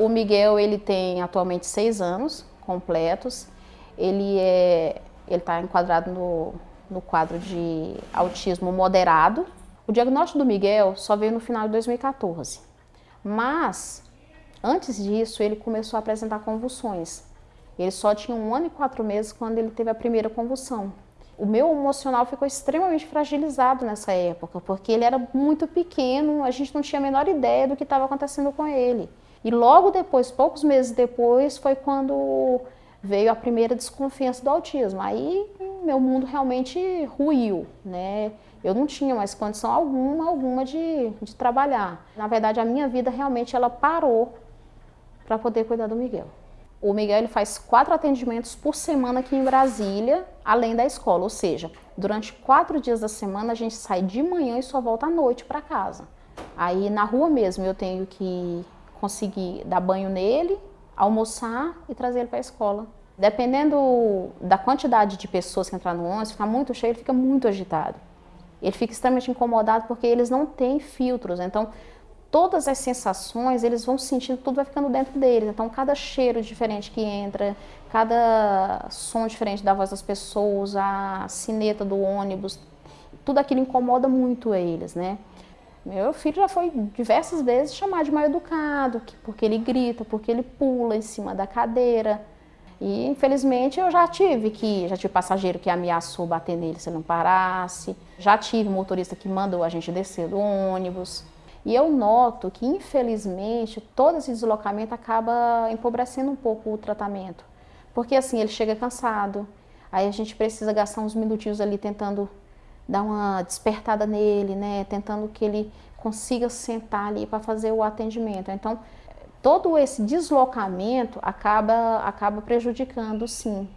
O Miguel ele tem atualmente seis anos completos. Ele é, ele está enquadrado no, no quadro de autismo moderado. O diagnóstico do Miguel só veio no final de 2014, mas antes disso ele começou a apresentar convulsões. Ele só tinha um ano e quatro meses quando ele teve a primeira convulsão. O meu emocional ficou extremamente fragilizado nessa época, porque ele era muito pequeno, a gente não tinha a menor ideia do que estava acontecendo com ele. E logo depois, poucos meses depois, foi quando veio a primeira desconfiança do autismo. Aí meu mundo realmente ruiu, né? Eu não tinha mais condição alguma, alguma de, de trabalhar. Na verdade, a minha vida realmente ela parou para poder cuidar do Miguel. O Miguel ele faz quatro atendimentos por semana aqui em Brasília, além da escola. Ou seja, durante quatro dias da semana a gente sai de manhã e só volta à noite para casa. Aí na rua mesmo eu tenho que conseguir dar banho nele, almoçar e trazer ele para a escola. Dependendo da quantidade de pessoas que entrar no ônibus, ficar muito cheio, ele fica muito agitado. Ele fica extremamente incomodado porque eles não têm filtros, então todas as sensações, eles vão sentindo, tudo vai ficando dentro deles. Então, cada cheiro diferente que entra, cada som diferente da voz das pessoas, a sineta do ônibus, tudo aquilo incomoda muito eles, né? Meu filho já foi diversas vezes chamado de mal educado, porque ele grita, porque ele pula em cima da cadeira. E infelizmente eu já tive que, já tive passageiro que ameaçou bater nele se não parasse, já tive motorista que mandou a gente descer do ônibus. E eu noto que infelizmente todo esse deslocamento acaba empobrecendo um pouco o tratamento. Porque assim, ele chega cansado, aí a gente precisa gastar uns minutinhos ali tentando dar uma despertada nele, né, tentando que ele consiga sentar ali para fazer o atendimento. Então, todo esse deslocamento acaba, acaba prejudicando, sim,